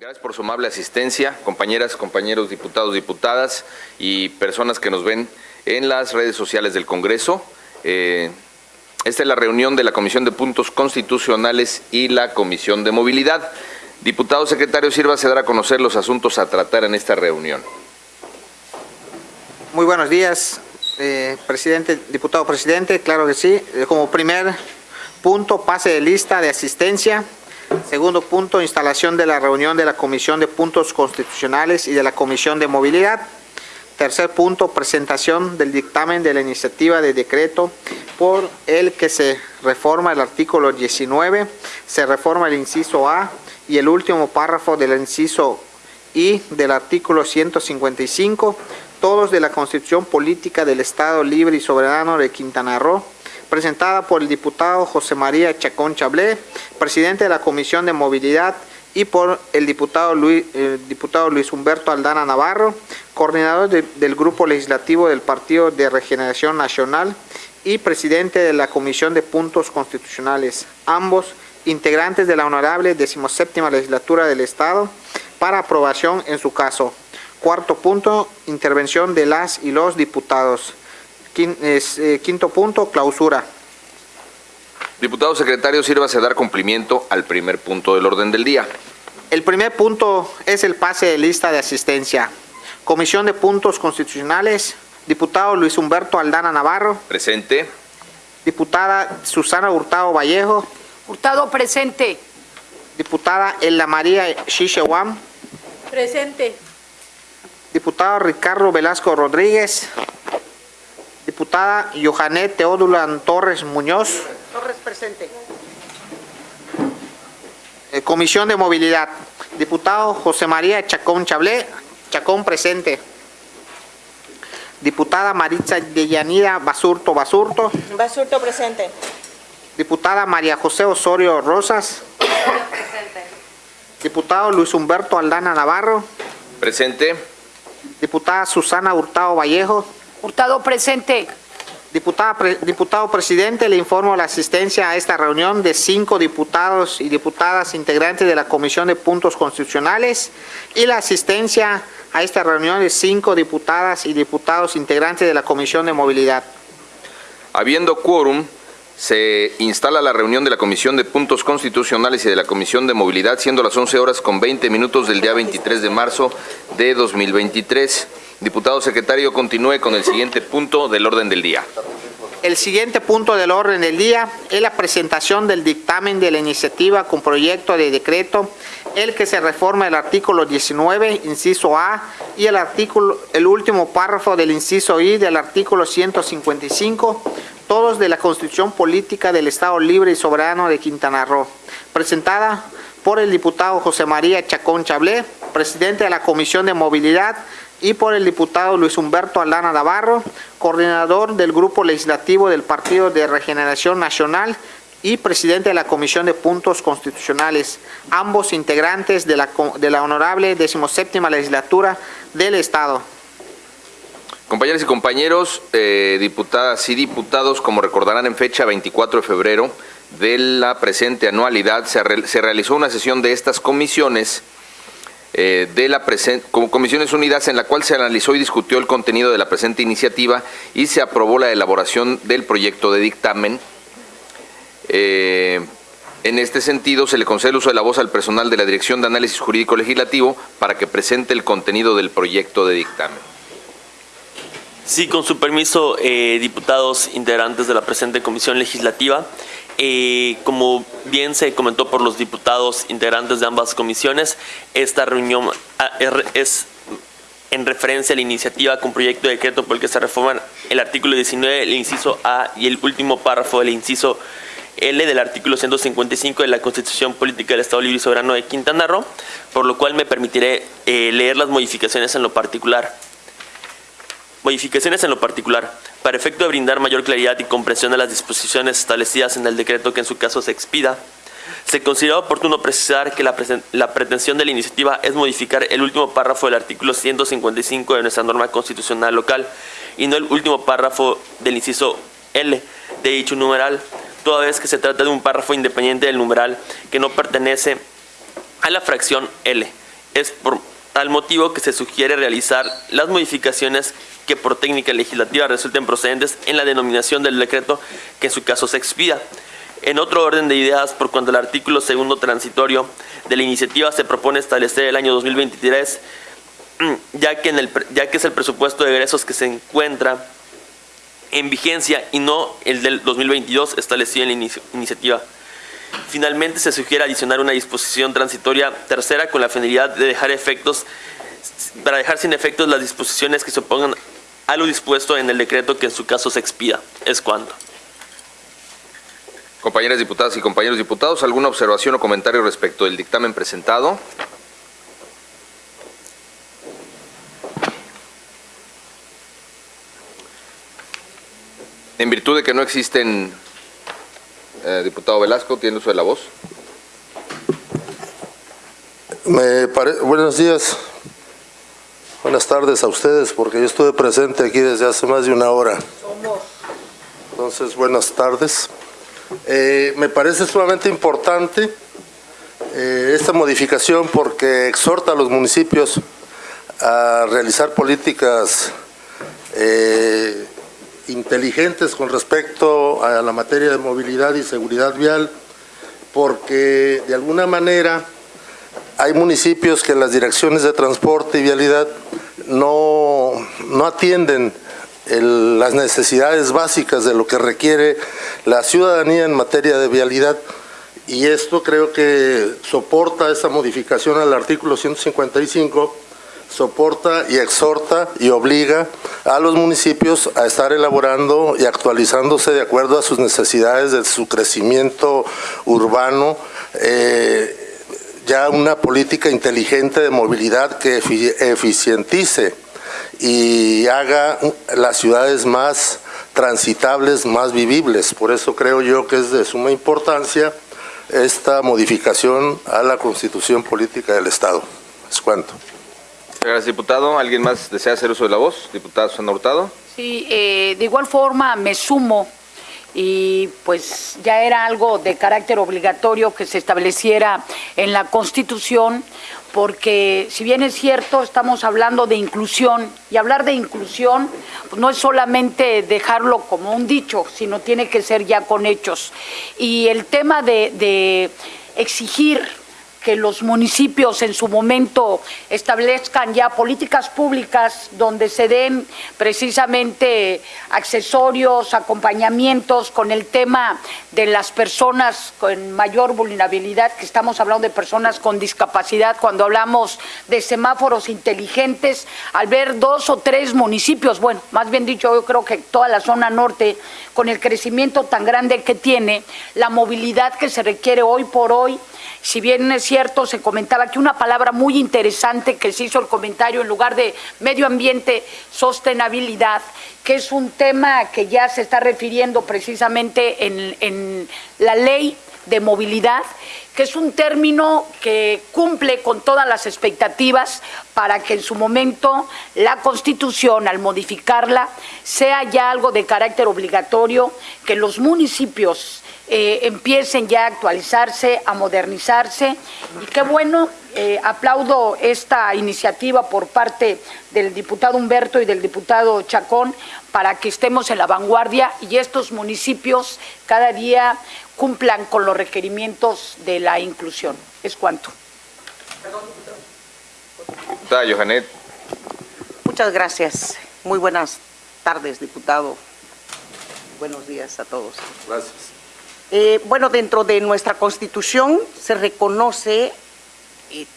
Gracias por su amable asistencia, compañeras, compañeros, diputados, diputadas y personas que nos ven en las redes sociales del Congreso. Eh, esta es la reunión de la Comisión de Puntos Constitucionales y la Comisión de Movilidad. Diputado secretario, sirva a dar a conocer los asuntos a tratar en esta reunión. Muy buenos días, eh, presidente, diputado presidente, claro que sí. Eh, como primer punto, pase de lista de asistencia. Segundo punto, instalación de la reunión de la Comisión de Puntos Constitucionales y de la Comisión de Movilidad. Tercer punto, presentación del dictamen de la iniciativa de decreto por el que se reforma el artículo 19, se reforma el inciso A y el último párrafo del inciso I del artículo 155, todos de la Constitución Política del Estado Libre y Soberano de Quintana Roo, presentada por el diputado José María Chacón Chablé, presidente de la Comisión de Movilidad, y por el diputado Luis, Humberto Aldana Navarro, coordinador del Grupo Legislativo del Partido de Regeneración Nacional y presidente de la Comisión de Puntos Constitucionales, ambos integrantes de la honorable 17 Legislatura del Estado, para aprobación en su caso. Cuarto punto, intervención de las y los diputados. Eh, quinto punto, clausura. Diputado secretario, sírvase a dar cumplimiento al primer punto del orden del día. El primer punto es el pase de lista de asistencia. Comisión de Puntos Constitucionales, diputado Luis Humberto Aldana Navarro. Presente. Diputada Susana Hurtado Vallejo. Hurtado presente. Diputada Ella María Xixehuam. Presente. Diputado Ricardo Velasco Rodríguez. Diputada Johanet Teodulan Torres Muñoz. Torres presente. Eh, Comisión de Movilidad. Diputado José María Chacón Chablé. Chacón presente. Diputada Maritza Deyanira Basurto Basurto. Basurto presente. Diputada María José Osorio Rosas. Presente. Diputado Luis Humberto Aldana Navarro. Presente. Diputada Susana Hurtado Vallejo. Hurtado presente. Diputada, pre- diputado presidente, le informo la asistencia a esta reunión de cinco diputados y diputadas integrantes de la Comisión de Puntos Constitucionales y la asistencia a esta reunión de cinco diputadas y diputados integrantes de la Comisión de Movilidad. Habiendo quórum, se instala la reunión de la Comisión de Puntos Constitucionales y de la Comisión de Movilidad, siendo las 11 horas con 20 minutos del día 23 de marzo de 2023. Diputado secretario, continúe con el siguiente punto del orden del día. El siguiente punto del orden del día es la presentación del dictamen de la iniciativa con proyecto de decreto, el que se reforma el artículo 19, inciso A, y el artículo, el último párrafo del inciso I del artículo 155, todos de la Constitución Política del Estado Libre y Soberano de Quintana Roo, presentada por el diputado José María Chacón Chablé, presidente de la Comisión de Movilidad, y por el diputado Luis Humberto Aldana Navarro, coordinador del Grupo Legislativo del Partido de Regeneración Nacional y presidente de la Comisión de Puntos Constitucionales, ambos integrantes de la, de la honorable 17 Legislatura del Estado. Compañeras y compañeros, eh, diputadas y diputados, como recordarán en fecha 24 de febrero de la presente anualidad, se realizó una sesión de estas comisiones eh, de la presen- como Comisiones Unidas en la cual se analizó y discutió el contenido de la presente iniciativa y se aprobó la elaboración del proyecto de dictamen. Eh, en este sentido, se le concede el uso de la voz al personal de la Dirección de Análisis Jurídico Legislativo para que presente el contenido del proyecto de dictamen. Sí, con su permiso, eh, diputados integrantes de la presente comisión legislativa. Como bien se comentó por los diputados integrantes de ambas comisiones, esta reunión ah, es en referencia a la iniciativa con proyecto de decreto por el que se reforman el artículo 19, el inciso A y el último párrafo del inciso L del artículo 155 de la Constitución Política del Estado Libre y Soberano de Quintana Roo, por lo cual me permitiré eh, leer las modificaciones en lo particular. Modificaciones en lo particular. Para efecto de brindar mayor claridad y comprensión a las disposiciones establecidas en el decreto que en su caso se expida, se considera oportuno precisar que la, la pretensión de la iniciativa es modificar el último párrafo del artículo 155 de nuestra norma constitucional local y no el último párrafo del inciso L de dicho numeral, toda vez que se trata de un párrafo independiente del numeral que no pertenece a la fracción L. Es por tal motivo que se sugiere realizar las modificaciones que por técnica legislativa resulten procedentes en la denominación del decreto que en su caso se expida. En otro orden de ideas, por cuanto el artículo segundo transitorio de la iniciativa se propone establecer el año 2023, ya que, en el, ya que es el presupuesto de egresos que se encuentra en vigencia y no el del 2022 establecido en la inici- iniciativa. Finalmente, se sugiere adicionar una disposición transitoria tercera con la finalidad de dejar efectos, para dejar sin efectos las disposiciones que se opongan a lo dispuesto en el decreto que en su caso se expida. Es cuanto. Compañeras diputadas y compañeros diputados, ¿alguna observación o comentario respecto del dictamen presentado? En virtud de que no existen, eh, diputado Velasco, tiene uso de la voz. Me pare- Buenos días, buenas tardes a ustedes, porque yo estuve presente aquí desde hace más de una hora. Entonces, buenas tardes. Eh, me parece sumamente importante eh, esta modificación porque exhorta a los municipios a realizar políticas eh, inteligentes con respecto a la materia de movilidad y seguridad vial, porque de alguna manera hay municipios que las direcciones de transporte y vialidad no, no atienden las necesidades básicas de lo que requiere la ciudadanía en materia de vialidad. Y esto creo que soporta esa modificación al artículo 155, soporta y exhorta y obliga a los municipios a estar elaborando y actualizándose de acuerdo a sus necesidades de su crecimiento urbano, eh, ya una política inteligente de movilidad que efi- eficientice y haga las ciudades más transitables, más vivibles. Por eso creo yo que es de suma importancia esta modificación a la Constitución Política del Estado. Es cuanto. Gracias, diputado. ¿Alguien más desea hacer uso de la voz? Diputado Susana Hurtado. Sí, eh, de igual forma me sumo y pues ya era algo de carácter obligatorio que se estableciera en la Constitución porque si bien es cierto estamos hablando de inclusión y hablar de inclusión pues, no es solamente dejarlo como un dicho, sino tiene que ser ya con hechos. Y el tema de, de exigir que los municipios en su momento establezcan ya políticas públicas donde se den precisamente accesorios, acompañamientos con el tema de las personas con mayor vulnerabilidad, que estamos hablando de personas con discapacidad, cuando hablamos de semáforos inteligentes, al ver dos o tres municipios, bueno, más bien dicho, yo creo que toda la zona norte, con el crecimiento tan grande que tiene, la movilidad que se requiere hoy por hoy, si bien es cierto, se comentaba que una palabra muy interesante que se hizo el comentario en lugar de medio ambiente, sostenibilidad, que es un tema que ya se está refiriendo precisamente en, en la ley de movilidad, que es un término que cumple con todas las expectativas para que en su momento la Constitución, al modificarla, sea ya algo de carácter obligatorio, que los municipios eh, empiecen ya a actualizarse, a modernizarse. Y qué bueno, eh, aplaudo esta iniciativa por parte del diputado Humberto y del diputado Chacón para que estemos en la vanguardia y estos municipios cada día cumplan con los requerimientos de la inclusión. Es cuanto. Diputada Johanet. Muchas gracias. Muy buenas tardes, diputado. Buenos días a todos. Gracias. Eh, bueno, dentro de nuestra Constitución se reconoce,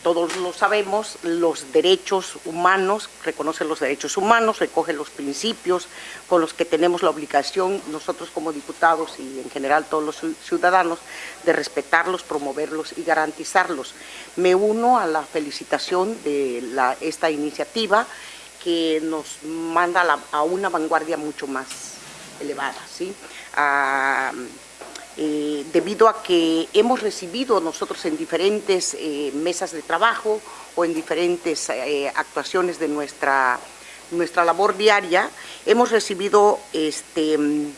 todos lo sabemos, los derechos humanos, reconoce los derechos humanos, recoge los principios con los que tenemos la obligación nosotros como diputados y en general todos los ciu- ciudadanos de respetarlos, promoverlos y garantizarlos. Me uno a la felicitación de la- esta iniciativa que nos manda a, la- a una vanguardia mucho más elevada, ¿sí? Eh, debido a que hemos recibido nosotros en diferentes eh, mesas de trabajo o en diferentes eh, actuaciones de nuestra, nuestra labor diaria, hemos recibido este, mm,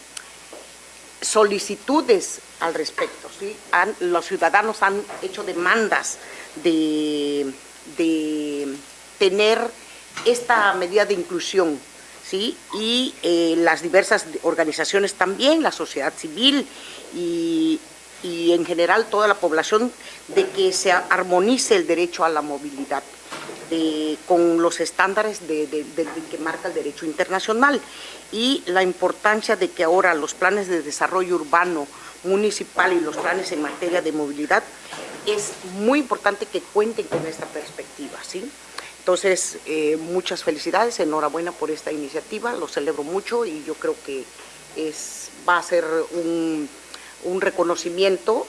solicitudes al respecto. ¿sí? Los ciudadanos han hecho demandas de de tener esta medida de inclusión, ¿sí? Y eh, las diversas organizaciones también, la sociedad civil y, en general toda la población, de que se armonice el derecho a la movilidad con los estándares de, que marca el derecho internacional y la importancia de que ahora los planes de desarrollo urbano municipal y los planes en materia de movilidad es muy importante que cuenten con esta perspectiva, ¿sí? Entonces, eh, muchas felicidades, enhorabuena por esta iniciativa, lo celebro mucho y yo creo que es, va a ser un, reconocimiento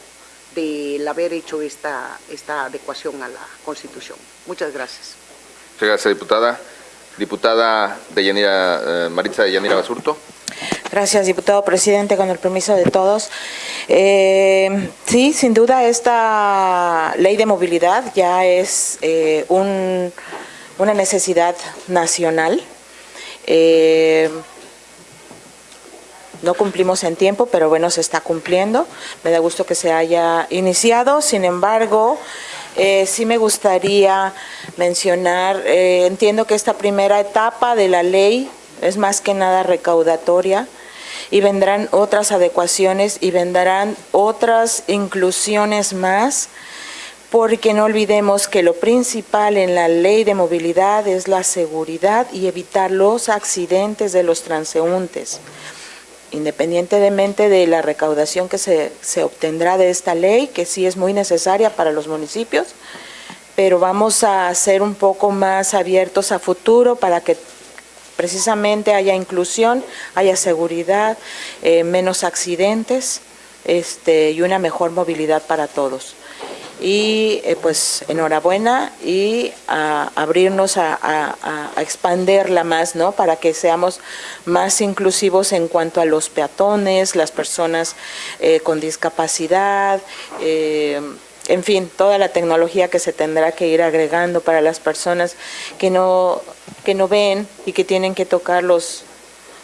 del haber hecho esta, esta adecuación a la Constitución. Muchas gracias. Muchas gracias, diputada. Diputada de Yanira, eh, Maritza de Yanira Basurto. Gracias, diputado presidente, con el permiso de todos. Eh, sí, sin duda esta ley de movilidad ya es un una necesidad nacional. Eh, no cumplimos en tiempo, pero bueno, se está cumpliendo. Me da gusto que se haya iniciado. Sin embargo, eh, sí me gustaría mencionar, eh, entiendo que esta primera etapa de la ley es más que nada recaudatoria y vendrán otras adecuaciones y vendrán otras inclusiones más porque no olvidemos que lo principal en la ley de movilidad es la seguridad y evitar los accidentes de los transeúntes. Independientemente de la recaudación que se, obtendrá de esta ley, que sí es muy necesaria para los municipios, pero vamos a ser un poco más abiertos a futuro para que precisamente haya inclusión, haya seguridad, eh, menos accidentes este, y una mejor movilidad para todos y eh, pues enhorabuena y a abrirnos a, expanderla más, ¿no? Para que seamos más inclusivos en cuanto a los peatones, las personas eh, con discapacidad, eh, en fin, toda la tecnología que se tendrá que ir agregando para las personas que no, que no ven y que tienen que tocar los,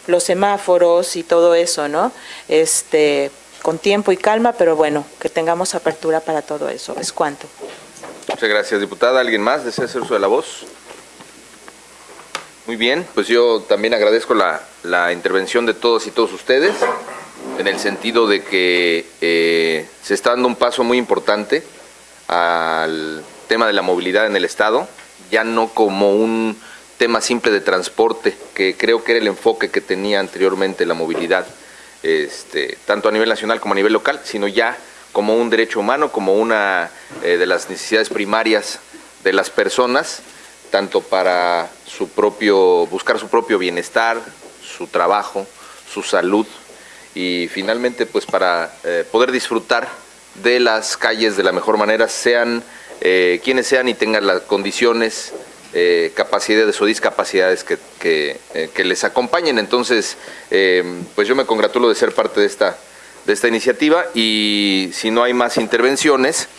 los semáforos y todo eso, ¿no? Este, con tiempo y calma, pero bueno, que tengamos apertura para todo eso. ¿Es cuanto? Muchas gracias, diputada. ¿Alguien más desea hacer uso de la voz? Muy bien, pues yo también agradezco la, intervención de todos y todos ustedes, en el sentido de que eh, se está dando un paso muy importante al tema de la movilidad en el Estado, ya no como un tema simple de transporte, que creo que era el enfoque que tenía anteriormente la movilidad, este, tanto a nivel nacional como a nivel local, sino ya como un derecho humano, como una eh, de las necesidades primarias de las personas, tanto para su propio, buscar su propio bienestar, su trabajo, su salud y finalmente pues para eh, poder disfrutar de las calles de la mejor manera, sean eh, quienes sean y tengan las condiciones eh, capacidades o discapacidades que, eh, que, les acompañen. Entonces, eh, pues yo me congratulo de ser parte de esta, de esta iniciativa y si no hay más intervenciones,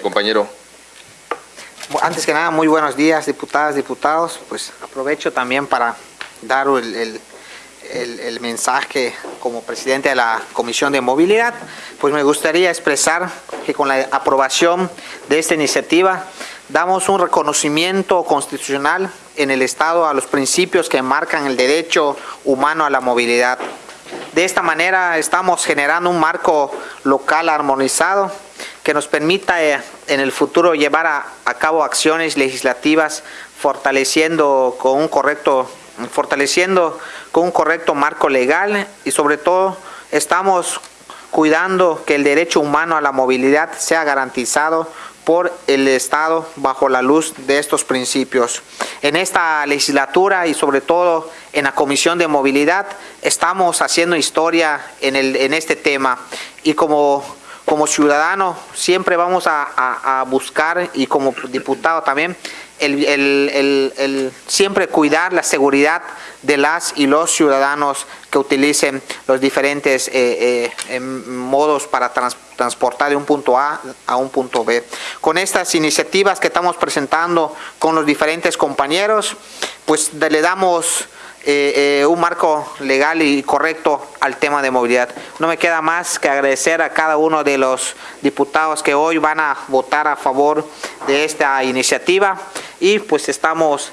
compañero. Antes que nada, muy buenos días, diputadas, diputados. Pues aprovecho también para dar el, el, el, mensaje como presidente de la Comisión de Movilidad, pues me gustaría expresar que con la aprobación de esta iniciativa damos un reconocimiento constitucional en el Estado a los principios que marcan el derecho humano a la movilidad. De esta manera estamos generando un marco local armonizado que nos permita eh, en el futuro llevar a, cabo acciones legislativas fortaleciendo con un correcto fortaleciendo con un correcto marco legal y sobre todo estamos cuidando que el derecho humano a la movilidad sea garantizado por el Estado bajo la luz de estos principios. En esta legislatura y sobre todo en la Comisión de Movilidad estamos haciendo historia en, el, en este tema y como, como ciudadano siempre vamos a, buscar y como diputado también el, siempre cuidar la seguridad de las y los ciudadanos que utilicen los diferentes eh, eh, modos para transportar de un punto A a un punto B. Con estas iniciativas que estamos presentando con los diferentes compañeros, pues le damos eh, un marco legal y correcto al tema de movilidad. No me queda más que agradecer a cada uno de los diputados que hoy van a votar a favor de esta iniciativa y pues estamos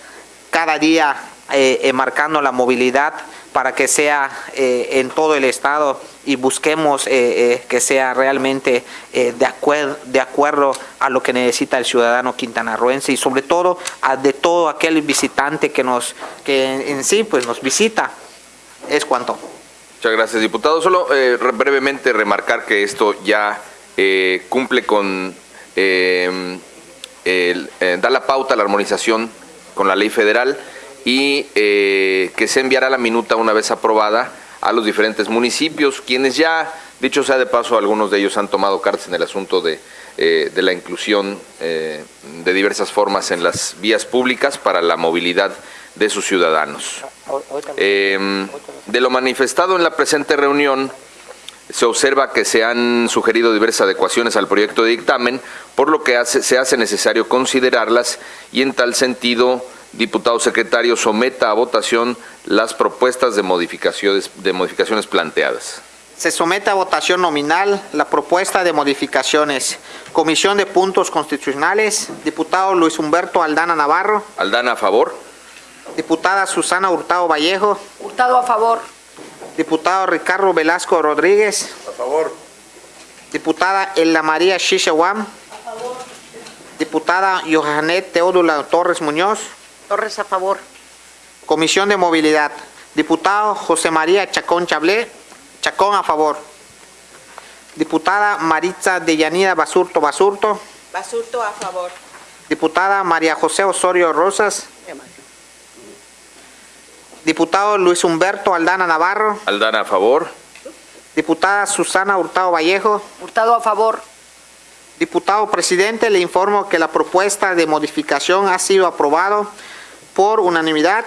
cada día eh, eh, marcando la movilidad para que sea eh, en todo el estado y busquemos que sea realmente de, acuerdo, de acuerdo a lo que necesita el ciudadano quintanarroense y sobre todo a de todo aquel visitante que nos que en sí pues nos visita es cuanto. Muchas gracias, diputado. Solo eh, brevemente remarcar que esto ya eh, cumple con, eh, da la pauta a la armonización con la ley federal y que se enviará la minuta una vez aprobada a los diferentes municipios, quienes ya, dicho sea de paso, algunos de ellos han tomado cartas en el asunto de, de la inclusión de diversas formas en las vías públicas para la movilidad de sus ciudadanos. Eh, de lo manifestado en la presente reunión, se observa que se han sugerido diversas adecuaciones al proyecto de dictamen, por lo que se hace necesario considerarlas y en tal sentido, diputado secretario, someta a votación las propuestas de modificaciones, de modificaciones planteadas. Se somete a votación nominal la propuesta de modificaciones. Comisión de Puntos Constitucionales, diputado Luis Humberto Aldana Navarro. Aldana, a favor. Diputada Susana Hurtado Vallejo. Hurtado a favor. Diputado Ricardo Velasco Rodríguez. A favor. Diputada Ella María Shishewam. A favor. Diputada Johanet Teodula Torres Muñoz. Torres a favor. Comisión de Movilidad. Diputado José María Chacón Chablé. Chacón a favor. Diputada Maritza Deyanida Basurto Basurto. Basurto a favor. Diputada María José Osorio Rosas. Diputado Luis Humberto Aldana Navarro. Aldana a favor. Diputada Susana Hurtado Vallejo. Hurtado a favor. Diputado presidente, le informo que la propuesta de modificación ha sido aprobado por unanimidad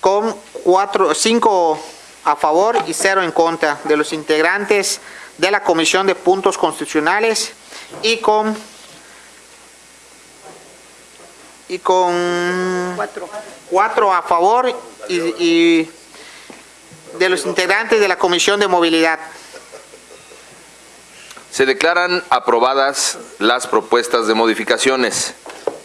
con cuatro, cinco a favor y cero en contra de los integrantes de la Comisión de Puntos Constitucionales y con y con Cuatro. cuatro a favor y, y de los integrantes de la Comisión de Movilidad. Se declaran aprobadas las propuestas de modificaciones.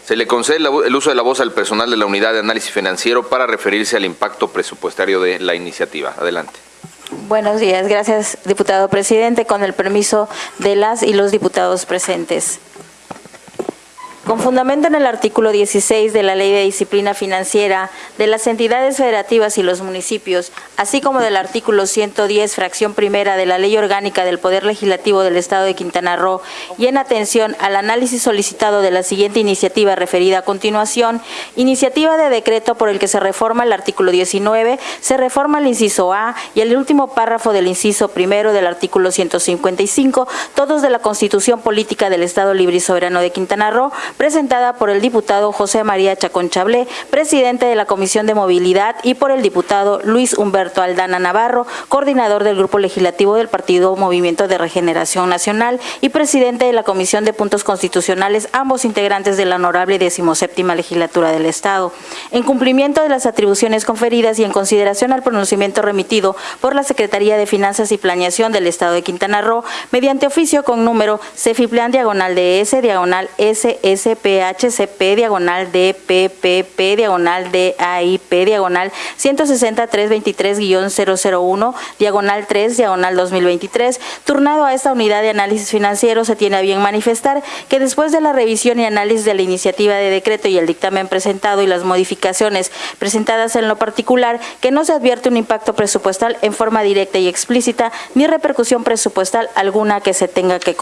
Se le concede el uso de la voz al personal de la Unidad de Análisis Financiero para referirse al impacto presupuestario de la iniciativa. Adelante. Buenos días, gracias diputado presidente. Con el permiso de las y los diputados presentes. Con fundamento en el artículo 16 de la Ley de Disciplina Financiera de las entidades federativas y los municipios, así como del artículo 110, fracción primera de la Ley Orgánica del Poder Legislativo del Estado de Quintana Roo, y en atención al análisis solicitado de la siguiente iniciativa referida a continuación, iniciativa de decreto por el que se reforma el artículo 19, se reforma el inciso A y el último párrafo del inciso primero del artículo 155, todos de la Constitución Política del Estado Libre y Soberano de Quintana Roo, presentada por el diputado José María Chacón Chablé, presidente de la Comisión de Movilidad, y por el diputado Luis Humberto Aldana Navarro, coordinador del Grupo Legislativo del Partido Movimiento de Regeneración Nacional y presidente de la Comisión de Puntos Constitucionales, ambos integrantes de la honorable decimoséptima legislatura del Estado. En cumplimiento de las atribuciones conferidas y en consideración al pronunciamiento remitido por la Secretaría de Finanzas y Planeación del Estado de Quintana Roo, mediante oficio con número Cefiplan diagonal DS diagonal SSPHCP diagonal DPPP diagonal DAIP diagonal 160-323-001 diagonal 3 diagonal 2023, turnado a esta unidad de análisis financiero, se tiene a bien manifestar que después de la revisión y análisis de la iniciativa de decreto y el dictamen presentado y las modificaciones presentadas en lo particular, que no se advierte un impacto presupuestal en forma directa y explícita, ni repercusión presupuestal alguna que se tenga que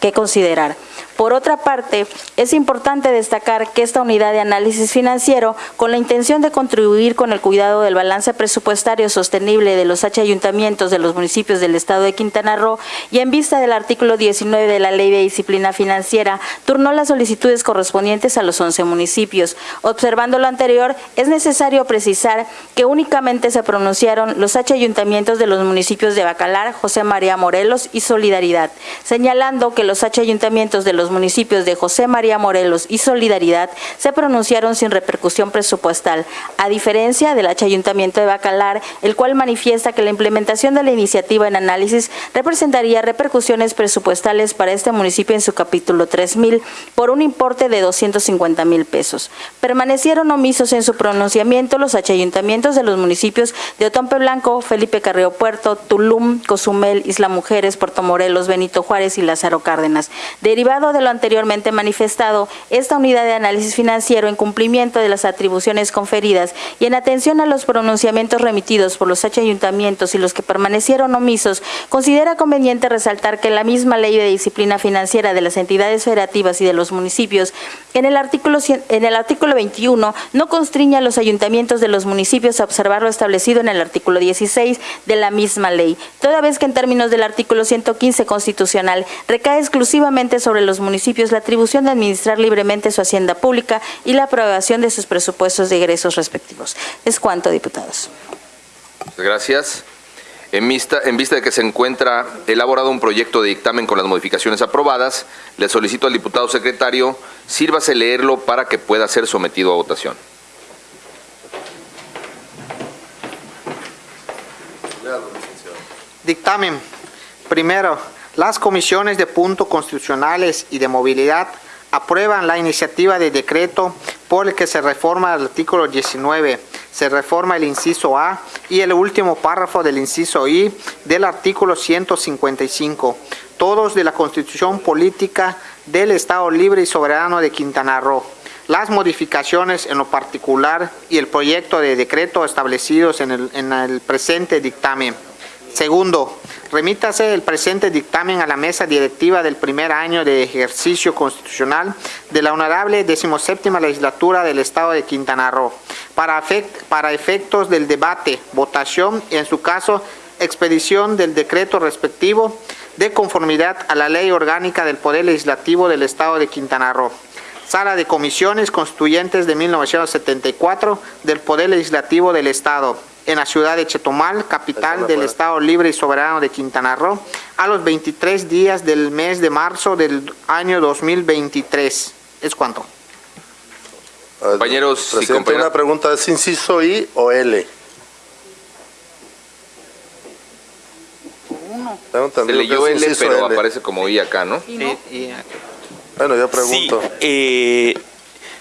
que considerar. Por otra parte, es importante destacar que esta unidad de análisis financiero, con la intención de contribuir con el cuidado del balance presupuestario sostenible de los H ayuntamientos de los municipios del Estado de Quintana Roo y en vista del artículo 19 de la Ley de Disciplina Financiera, turnó las solicitudes correspondientes a los 11 municipios. Observando lo anterior, es necesario precisar que únicamente se pronunciaron los H ayuntamientos de los municipios de Bacalar, José María Morelos y Solidaridad, señalando que los H ayuntamientos de los municipios de José María Morelos y Solidaridad se pronunciaron sin repercusión presupuestal, a diferencia del Ayuntamiento de Bacalar, el cual manifiesta que la implementación de la iniciativa en análisis representaría repercusiones presupuestales para este municipio en su capítulo 3000 por un importe de 250 mil pesos. Permanecieron omisos en su pronunciamiento los Ayuntamientos de los municipios de Otompe Blanco, Felipe Carreo Puerto, Tulum, Cozumel, Isla Mujeres, Puerto Morelos, Benito Juárez y Lázaro Cárdenas. Derivado de lo anteriormente manifestado, esta unidad de análisis financiero en cumplimiento de las atribuciones conferidas y en atención a los pronunciamientos remitidos por los H ayuntamientos y los que permanecieron omisos, considera conveniente resaltar que la misma Ley de Disciplina Financiera de las entidades federativas y de los municipios, en el artículo, en el artículo 21, no constriña a los ayuntamientos de los municipios a observar lo establecido en el artículo 16 de la misma ley, toda vez que en términos del artículo 115 constitucional recae exclusivamente sobre los municipios la atribución de administrar libremente su hacienda pública y la aprobación de sus presupuestos de egresos respectivos. Es cuanto, diputados. Gracias. En vista, en vista, de que se encuentra elaborado un proyecto de dictamen con las modificaciones aprobadas, le solicito al diputado secretario, sírvase leerlo para que pueda ser sometido a votación. Dictamen. Primero, las comisiones de puntos constitucionales y de movilidad aprueban la iniciativa de decreto por el que se reforma el artículo 19, se reforma el inciso A y el último párrafo del inciso I del artículo 155, todos de la Constitución Política del Estado Libre y Soberano de Quintana Roo. Las modificaciones en lo particular y el proyecto de decreto establecidos en el, en el presente dictamen. Segundo, remítase el presente dictamen a la mesa directiva del primer año de ejercicio constitucional de la honorable decimoséptima legislatura del Estado de Quintana Roo para efectos del debate, votación y en su caso expedición del decreto respectivo de conformidad a la ley orgánica del Poder Legislativo del Estado de Quintana Roo. Sala de Comisiones Constituyentes de 1974 del Poder Legislativo del Estado en la ciudad de Chetumal, capital del Estado Libre y Soberano de Quintana Roo, a los 23 días del mes de marzo del año 2023. ¿Es cuánto? Compañeros y Presidente, una pregunta, ¿es inciso I o L? Tengo Se leyó es L, pero L. aparece como I acá, ¿no? Sí, Bueno, yo Sí, pregunto. eh,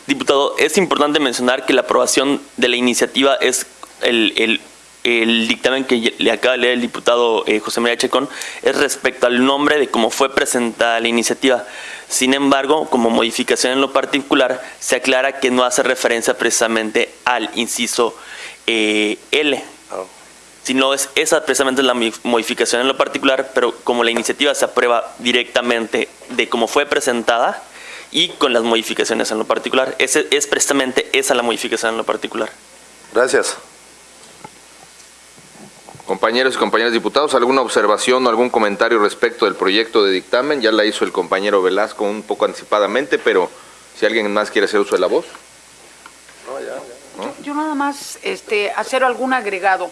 diputado, es importante mencionar que la aprobación de la iniciativa es el, el- el dictamen que le acaba de leer el diputado eh, José María Checón, es respecto al nombre de cómo fue presentada la iniciativa. Sin embargo, como modificación en lo particular, se aclara que no hace referencia precisamente al inciso eh, L, sino es esa precisamente la modificación en lo particular, pero como la iniciativa se aprueba directamente de cómo fue presentada y con las modificaciones en lo particular, ese, es precisamente esa la modificación en lo particular. Gracias. Compañeros y compañeras diputados, ¿alguna observación o algún comentario respecto del proyecto de dictamen? Ya la hizo el compañero Velasco un poco anticipadamente, pero si alguien más quiere hacer uso de la voz. Yo nada más este, hacer algún agregado.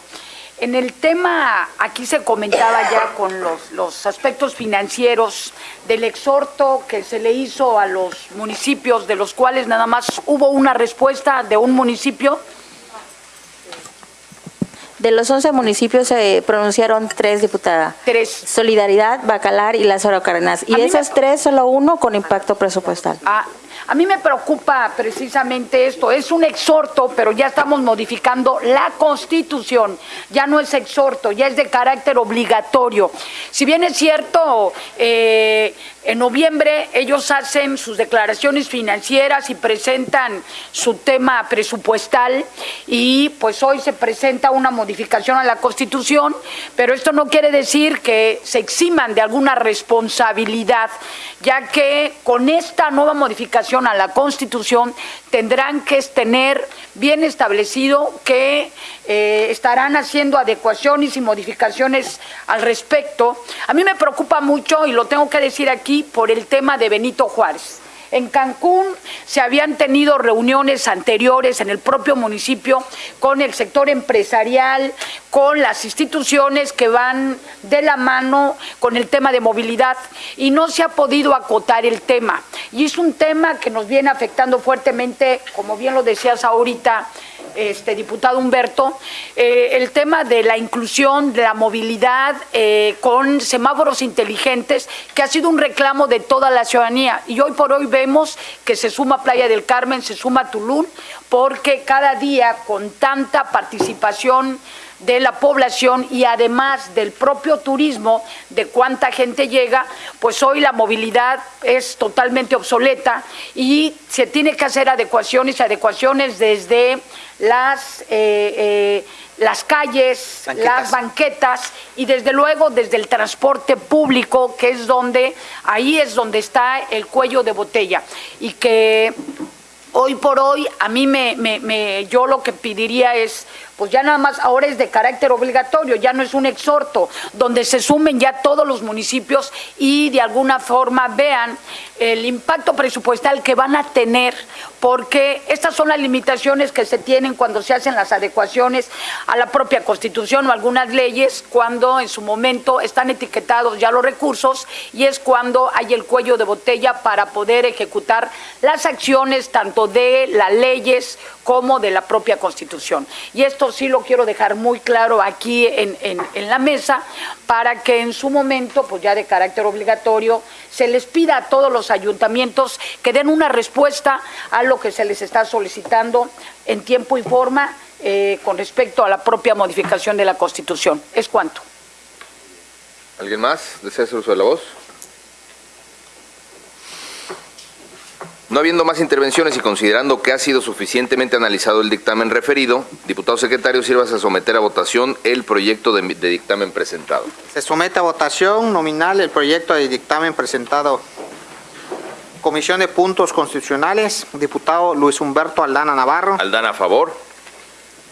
En el tema, aquí se comentaba ya con los, los aspectos financieros del exhorto que se le hizo a los municipios, de los cuales nada más hubo una respuesta de un municipio. De los 11 municipios se pronunciaron tres, diputada. Tres. Solidaridad, Bacalar y Lázaro Cárdenas. Y de me- esos tres, solo uno con impacto presupuestal. A, a mí me preocupa precisamente esto. Es un exhorto, pero ya estamos modificando la Constitución. Ya no es exhorto, ya es de carácter obligatorio. Si bien es cierto, eh, en noviembre ellos hacen sus declaraciones financieras y presentan su tema presupuestal y pues hoy se presenta una modificación a la Constitución, pero esto no quiere decir que se eximan de alguna responsabilidad, ya que con esta nueva modificación a la Constitución tendrán que tener bien establecido que eh, estarán haciendo adecuaciones y modificaciones al respecto. A mí me preocupa mucho, y lo tengo que decir aquí, por el tema de Benito Juárez. En Cancún se habían tenido reuniones anteriores en el propio municipio con el sector empresarial, con las instituciones que van de la mano con el tema de movilidad y no se ha podido acotar el tema. Y es un tema que nos viene afectando fuertemente, como bien lo decías ahorita, este diputado Humberto, eh, el tema de la inclusión, de la movilidad eh, con semáforos inteligentes, que ha sido un reclamo de toda la ciudadanía. Y hoy por hoy vemos que se suma Playa del Carmen, se suma Tulum, porque cada día con tanta participación de la población y además del propio turismo, de cuánta gente llega, pues hoy la movilidad es totalmente obsoleta y se tiene que hacer adecuaciones, adecuaciones desde las... Eh, eh, las calles, las banquetas y desde luego desde el transporte público, que es donde, ahí es donde está el cuello de botella. Y que hoy por hoy a mí me, me yo lo que pediría es pues ya nada más ahora es de carácter obligatorio, ya no es un exhorto, donde se sumen ya todos los municipios y de alguna forma vean el impacto presupuestal que van a tener, porque estas son las limitaciones que se tienen cuando se hacen las adecuaciones a la propia Constitución o algunas leyes, cuando en su momento están etiquetados ya los recursos y es cuando hay el cuello de botella para poder ejecutar las acciones tanto de las leyes como de la propia Constitución. Y esto sí lo quiero dejar muy claro aquí en, la mesa para que en su momento, pues ya de carácter obligatorio, se les pida a todos los ayuntamientos que den una respuesta a lo que se les está solicitando en tiempo y forma eh, con respecto a la propia modificación de la Constitución. ¿Es cuánto? ¿Alguien más desea hacer uso de la voz? No habiendo más intervenciones y considerando que ha sido suficientemente analizado el dictamen referido, diputado secretario, sirvas a someter a votación el proyecto de, dictamen presentado. Se somete a votación nominal el proyecto de dictamen presentado. Comisión de Puntos Constitucionales, diputado Luis Humberto Aldana Navarro. Aldana a favor.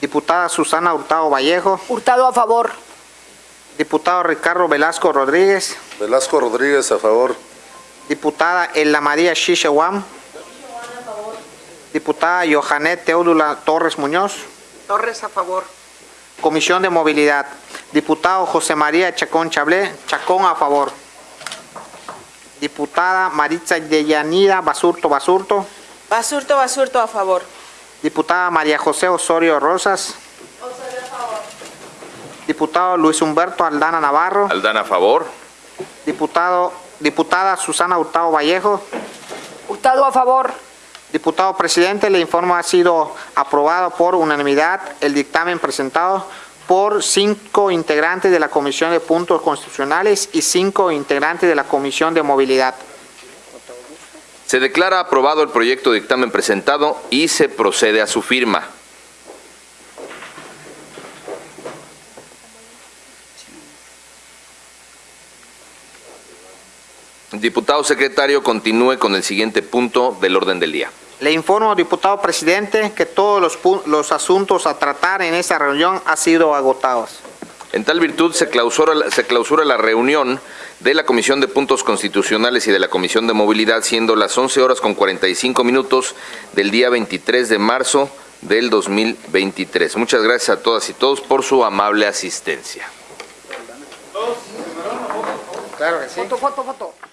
Diputada Susana Hurtado Vallejo. Hurtado a favor. Diputado Ricardo Velasco Rodríguez. Velasco Rodríguez a favor. Diputada Elna María Shishewam. Diputada Johanet Teodula Torres Muñoz. Torres a favor. Comisión de Movilidad. Diputado José María Chacón Chablé. Chacón a favor. Diputada Maritza Deyanida Basurto Basurto. Basurto Basurto a favor. Diputada María José Osorio Rosas. Osorio a favor. Diputado Luis Humberto Aldana Navarro. Aldana a favor. Diputado, diputada Susana Hurtado Vallejo. Hurtado a favor. Diputado presidente, le informo ha sido aprobado por unanimidad el dictamen presentado por cinco integrantes de la Comisión de Puntos Constitucionales y cinco integrantes de la Comisión de Movilidad. Se declara aprobado el proyecto de dictamen presentado y se procede a su firma. Diputado secretario, continúe con el siguiente punto del orden del día. Le informo, diputado presidente, que todos los, los asuntos a tratar en esta reunión han sido agotados. En tal virtud se clausura, se clausura la reunión de la Comisión de Puntos Constitucionales y de la Comisión de Movilidad, siendo las 11 horas con 45 minutos del día 23 de marzo del 2023. Muchas gracias a todas y todos por su amable asistencia. Claro que sí. Foto, foto, foto.